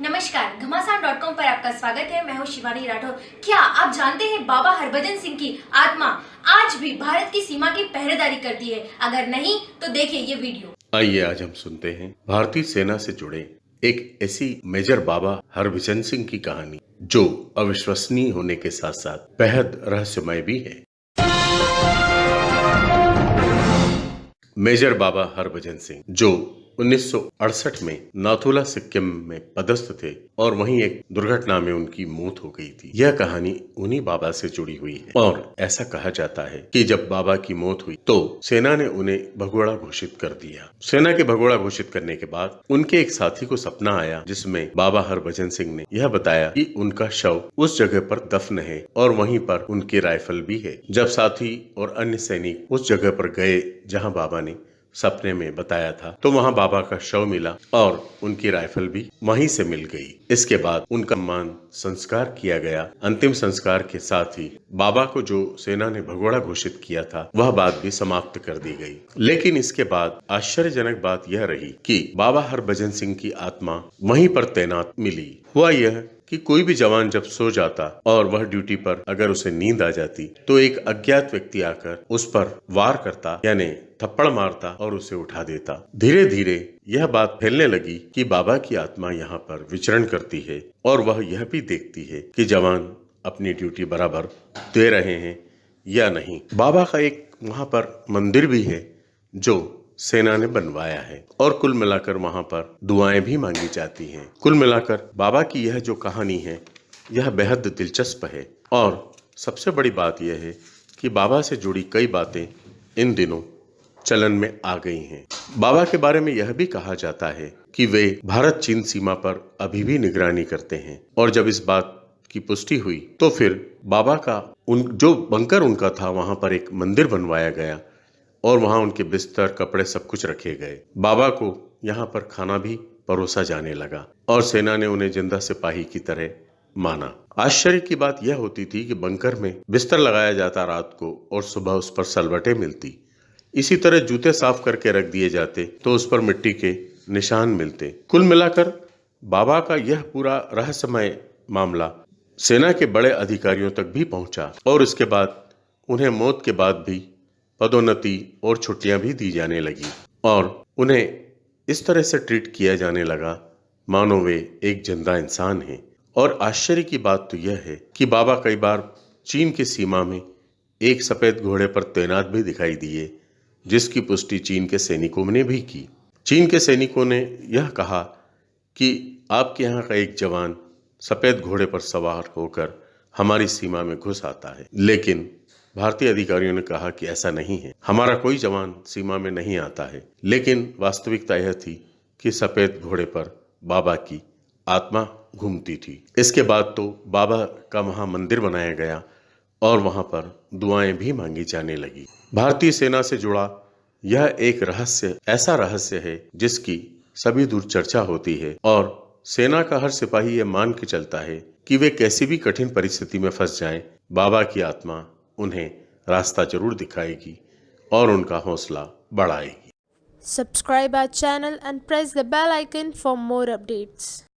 नमस्कार, घमासान dot com पर आपका स्वागत है। मैं हूँ शिवानी राठौर। क्या आप जानते हैं बाबा हरभजन सिंह की आत्मा आज भी भारत की सीमा की पहरेदारी करती है? अगर नहीं तो देखिए ये वीडियो। आइए आज हम सुनते हैं भारतीय सेना से जुड़े एक ऐसी मेजर बाबा हरभजन सिंह की कहानी, जो अविश्वसनीय होने के साथ साथ बेहद रहस्यमय भी है। मेजर बाबा हरभजन सिंह, जो 1968 में नाथुला सिक्किम में पदस्थ थे और वहीं एक दुर्घटना में उनकी मौत हो गई थी। यह कहानी उन्हीं बाबा से जुड़ी हुई है। और ऐसा कहा जाता है कि जब बाबा की मौत हुई तो सेना ने उन्हें भगोड़ा घोषित कर दिया। सेना के भगोड़ा घोषित करने के बाद उनके एक साथी को सपना आया, जिसमें बाबा हरभजन सिंह ने यह बताया कि उनका शव उस जगह पर दफन है और वहीं पर उनकी राइफल भी है। जब साथी और अन्य सैनिक उस जगह पर गए, जहाँ बाबा ने सपने में बताया था। तो वहाँ बाबा का शव मिला और उनकी राइफल भी वहीं से मिल गई। इसके बाद उनका मान संस्कार किया गया। अंतिम संस्कार के साथ ही बाबा को जो सेना ने भगोड़ा घोषित किया था, वह बात भी समाप्त कर दी गई। लेकिन इसके बाद आश्चर्यजनक बात यह रही कि बाबा हरभजन सिंह की आत्मा वहीं पर तैनात मिली। हुआ यह कि कोई भी जवान जब सो जाता और वह ड्यूटी पर अगर उसे नींद आ जाती तो एक अज्ञात व्यक्ति आकर उस पर वार करता, यानी थप्पड़ मारता और उसे उठा देता। धीरे धीरे यह बात फैलने लगी कि बाबा की आत्मा यहाँ पर विचरण करती है और वह यह भी देखती है कि जवान अपनी ड्यूटी बराबर दे रहे हैं या नहीं। बाबा का एक वहाँ पर मंदिर भी है, जो सेना ने बनवाया है और कुल मिलाकर वहाँ पर दुआएँ भी मांगी जाती हैं। कुल मिलाकर बाबा की यह जो कहानी है, यह बेहद दिलचस्प है और सबसे बड़ी बात यह है कि बाबा से जुड़ी कई बातें इन दिनों चलन में आ गई हैं। बाबा के बारे में यह भी कहा जाता है कि वे भारत चीन सीमा पर अभी भी निगरानी करते हैं और जब इस बात की पुष्टि हुई तो फिर बाबा का उन, जो बंकर उनका था, वहाँ पर एक मंदिर बनवाया गया और वहाँ उनके बिस्तर, कपड़े सब कुछ रखे गए। बाबा को यहाँ पर खाना भी परोसा जाने लगा और सेना ने उन्हें ज़िंदा सिपाही की तरह माना। आश्चर्य की बात यह होती थी कि बंकर में बिस्तर लगाया जाता रात को और सुबह उस पर सलवटे मिलती। इसी तरह जूते साफ़ करके रख दिए जाते तो उस पर मिट्टी के निशान मिलते। कुल मिलाकर बाबा का यह पूरा रहस्यमय मामला सेना के बड़े अधिकारियों तक भी पहुँचा और इसके बाद उन्हें मौत के बाद भी पदोन्नति और छुट्टियाँ भी दी जाने लगी और उन्हें इस तरह से ट्रीट किया जाने लगा, मानो वे एक ज़िंदा इंसान हैं। और आश्चर्य की बात तो यह है कि बाबा कई बार चीन की सीमा में एक सफ़ेद घोड़े पर तैनात भी दिखाई दिए, जिसकी पुष्टि चीन के सैनिकों ने भी की। चीन के सैनिकों ने यह कहा कि आपके यहाँ का एक जवान सफ़ेद घोड़े पर सवार होकर हमारी सीमा में घुस आता है, लेकिन भारतीय अधिकारियों ने कहा कि ऐसा नहीं है। हमारा कोई जवान सीमा में नहीं आता है। लेकिन वास्तविकता यह थी कि सफ़ेद घोड़े पर बाबा की आत्मा घूमती थी। इसके बाद तो बाबा का वहाँ मंदिर बनाया गया और वहाँ पर दुआएँ भी मांगी जाने लगी। भारतीय सेना से जुड़ा यह एक रहस्य ऐसा रहस्य है जिसकी सभी दूर चर्चा होती है और सेना का हर सिपाही यह मान के चलता है कि वे कैसी भी कठिन परिस्थिति में फंस जाएँ, बाबा की आत्मा उन्हें रास्ता ज़रूर दिखाएगी और उनका हौसला बढ़ाएगी। Subscribe our channel and press the bell icon for more updates